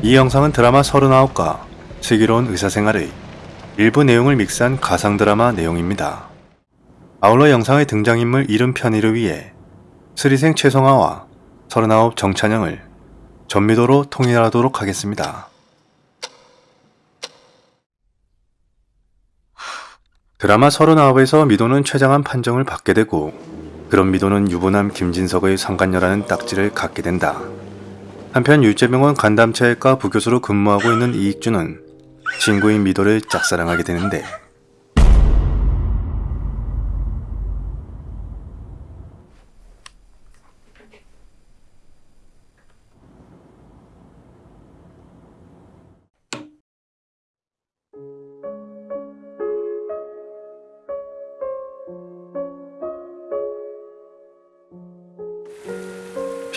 이 영상은 드라마 39과 슬기로운 의사생활의 일부 내용을 믹스한 가상 드라마 내용입니다. 아울러 영상의 등장인물 이름 편의를 위해 스리생 최성아와 39 정찬영을 전미도로 통일하도록 하겠습니다. 드라마 39에서 미도는 최장한 판정을 받게 되고 그런 미도는 유부남 김진석의 상간녀라는 딱지를 갖게 된다. 한편 율제병원 간담체외과 부교수로 근무하고 있는 이익주는 친구인 미도를 짝사랑하게 되는데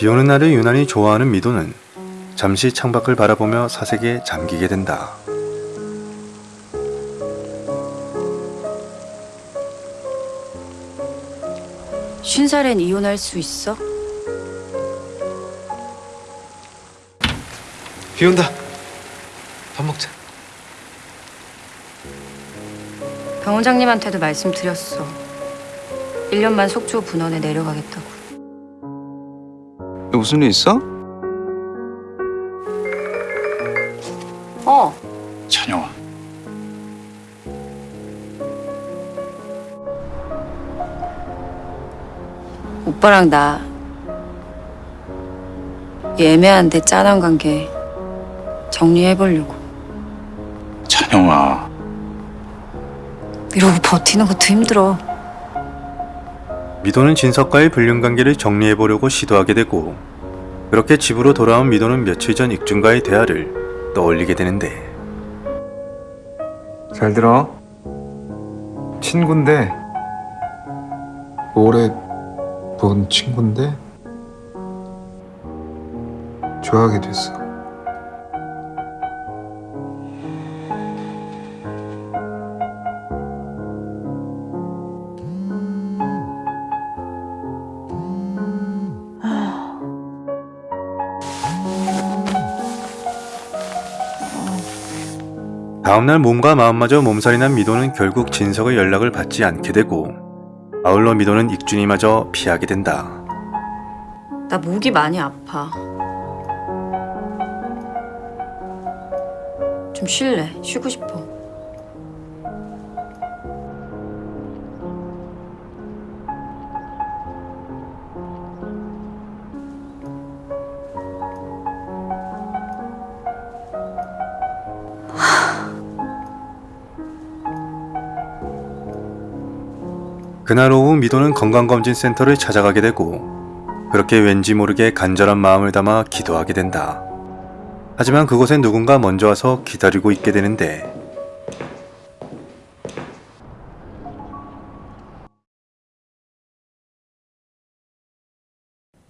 비오는 날을 유난히 좋아하는 미도는 잠시 창밖을 바라보며 사색에 잠기게 된다. 쉰 살엔 이혼할 수 있어? 비 온다. 밥 먹자. 병 원장님한테도 말씀드렸어. 1년만 속초 분원에 내려가겠다고. 무슨 일 있어? 어, 찬영아. 오빠랑 나 예매한데 짠한 관계 정리해보려고. 찬영아. 이러고 버티는 것도 힘들어. 미도는 진석과의 불륜관계를 정리해보려고 시도하게 되고 그렇게 집으로 돌아온 미도는 며칠 전 익준과의 대화를 떠올리게 되는데 잘 들어. 친구인데 오래 본 친구인데 좋아하게 됐어. 다음날 몸과 마음마저 몸살이 난 미도는 결국 진석의 연락을 받지 않게 되고 아울러 미도는 익준이마저 피하게 된다. 나 목이 많이 아파. 좀 쉴래. 쉬고 싶어. 그날 오후 미도는 건강검진센터를 찾아가게 되고 그렇게 왠지 모르게 간절한 마음을 담아 기도하게 된다. 하지만 그곳엔 누군가 먼저 와서 기다리고 있게 되는데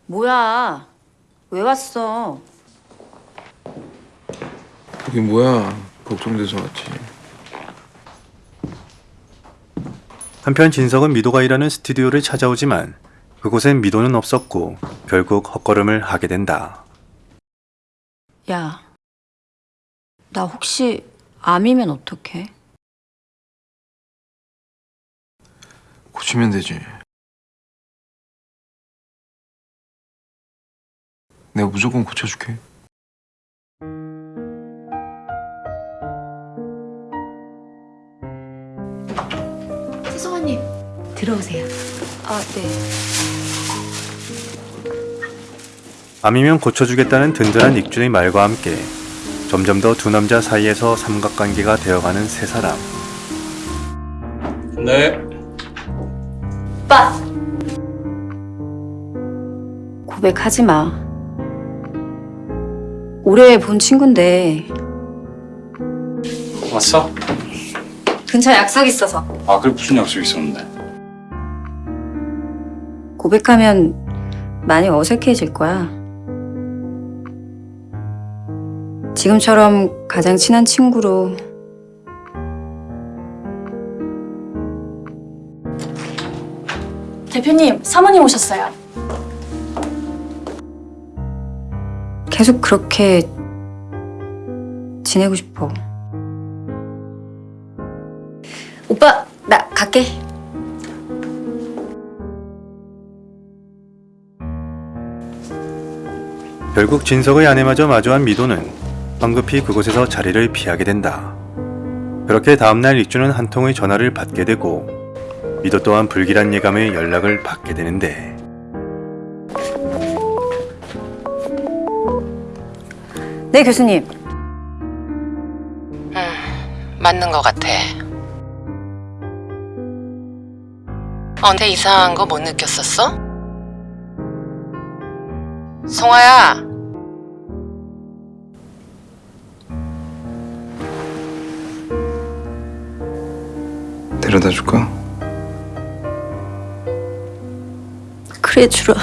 뭐야? 왜 왔어? 이게 뭐야? 걱정돼서 왔지. 한편 진석은 미도가 일하는 스튜디오를 찾아오지만 그곳엔 미도는 없었고 결국 헛걸음을 하게 된다. 야, 나 혹시 암이면 어떡해? 고치면 되지. 내가 무조건 고쳐줄게. 들어오세요. 아, 네. 암이면 고쳐주겠다는 든든한 익준의 말과 함께 점점 더 두 남자 사이에서 삼각관계가 되어가는 세 사람. 네. 오빠 고백하지 마. 올해 본 친구인데 왔어? 근처에 약속 있어서 아, 그래 무슨 약속 있었는데? 고백하면 많이 어색해질 거야. 지금처럼 가장 친한 친구로 대표님 사모님 오셨어요. 계속 그렇게 지내고 싶어. 오빠, 나 갈게. 결국 진석의 아내마저 마주한 미도는 황급히 그곳에서 자리를 피하게 된다. 그렇게 다음날 익주는 한 통의 전화를 받게 되고 미도 또한 불길한 예감의 연락을 받게 되는데 네, 교수님. 맞는 것 같아. 언제 이상한 거 못 느꼈었어? 송아야, 데려다 줄까? 그래, 주라.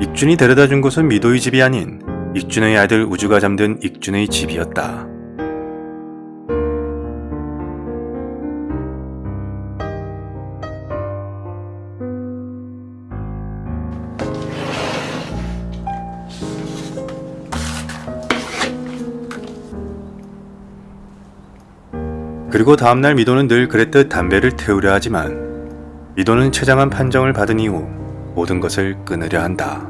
익준이 데려다 준 곳은 미도의 집이 아닌 익준의 아들 우주가 잠든 익준의 집이었다. 그리고 다음날 미도는 늘 그랬듯 담배를 태우려 하지만 미도는 처장한 판정을 받은 이후 모든 것을 끊으려 한다.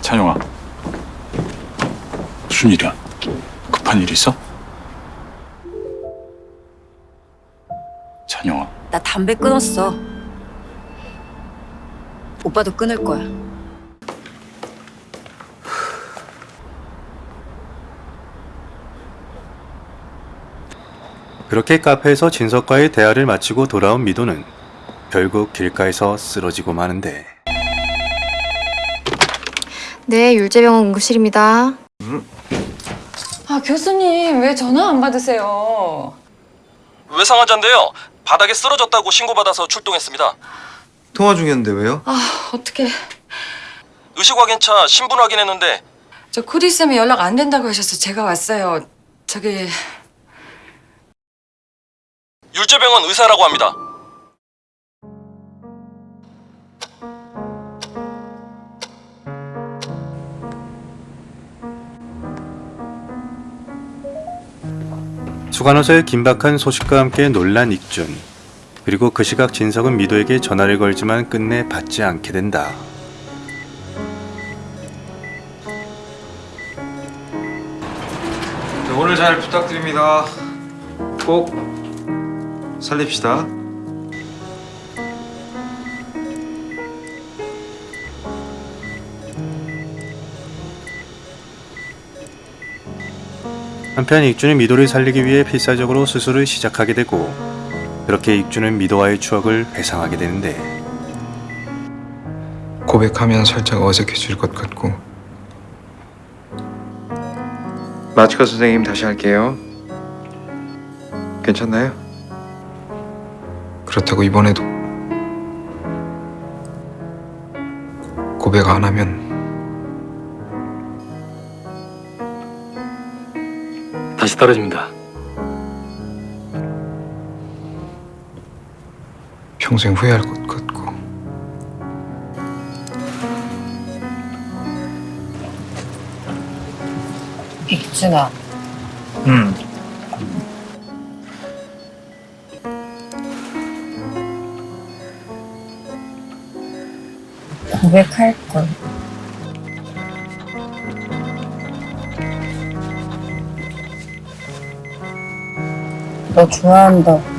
찬영아. 무슨 일이야? 급한 일 있어? 찬영아. 나 담배 끊었어. 오빠도 끊을 거야. 그렇게 카페에서 진석과의 대화를 마치고 돌아온 미도는 결국 길가에서 쓰러지고 마는데 네, 율제병원 응급실입니다. 아 교수님 왜 전화 안 받으세요? 외상환자인데요. 바닥에 쓰러졌다고 신고받아서 출동했습니다. 통화 중이었는데 왜요? 아 어떻게 의식 확인차 신분 확인했는데 저 코디 쌤이 연락 안 된다고 하셔서 제가 왔어요. 저기 율제병원 의사라고 합니다. 수간호사의 긴박한 소식과 함께 놀란 익준 그리고 그 시각 진석은 미도에게 전화를 걸지만 끝내 받지 않게 된다. 네, 오늘 잘 부탁드립니다. 꼭 살립시다. 한편 익준은 미도를 살리기 위해 필사적으로 수술을 시작하게 되고 그렇게 익준은 미도와의 추억을 회상하게 되는데 고백하면 살짝 어색해질 것 같고. 마치카 선생님 다시 할게요. 괜찮나요? 그렇다고 이번에도 고백 안 하면 다시 떨어집니다. 평생 후회할 것 같고. 익준아. 음. 고백할 걸. 너 좋아한다.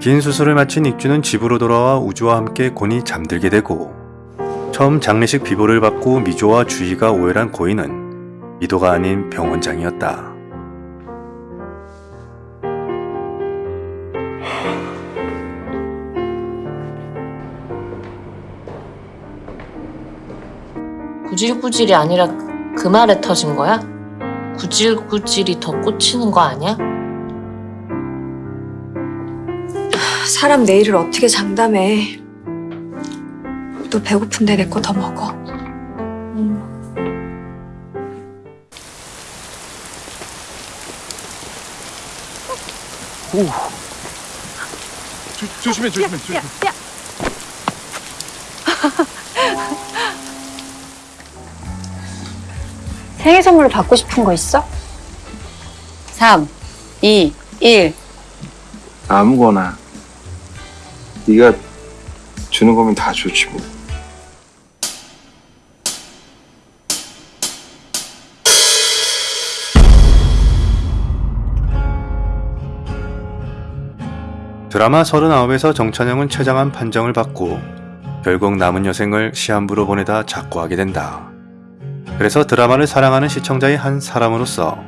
긴 수술을 마친 익준은 집으로 돌아와 우주와 함께 곤히 잠들게 되고 처음 장례식 비보를 받고 미조와 주희가 오열한 고인은 미도가 아닌 병원장이었다. 구질구질이 아니라 그 말에 터진 거야? 구질구질이 더 꽂히는 거 아니야? 사람 내일을 어떻게 장담해. 너 배고픈데 내 거 더 먹어. 조심해 조심해 조심해. 생일 선물로 받고 싶은 거 있어? 3, 2, 1. 아무거나 네가 주는 거면 다 좋지 뭐. 드라마 39에서 정찬영은 최장한 판정을 받고 결국 남은 여생을 시한부로 보내다 작고하게 된다. 그래서 드라마를 사랑하는 시청자의 한 사람으로서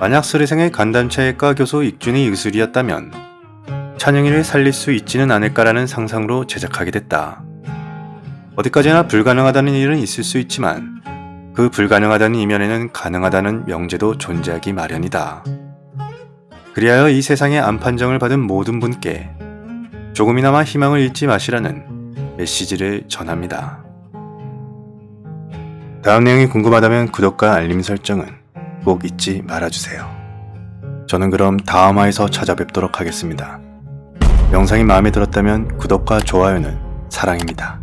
만약 수리생의 간담체외과 교수 익준이 의술이었다면 찬영이를 살릴 수 있지는 않을까라는 상상으로 제작하게 됐다. 어디까지나 불가능하다는 일은 있을 수 있지만 그 불가능하다는 이면에는 가능하다는 명제도 존재하기 마련이다. 그리하여 이 세상의 안판정을 받은 모든 분께 조금이나마 희망을 잃지 마시라는 메시지를 전합니다. 다음 내용이 궁금하다면 구독과 알림 설정은 꼭 잊지 말아주세요. 저는 그럼 다음 화에서 찾아뵙도록 하겠습니다. 영상이 마음에 들었다면 구독과 좋아요는 사랑입니다.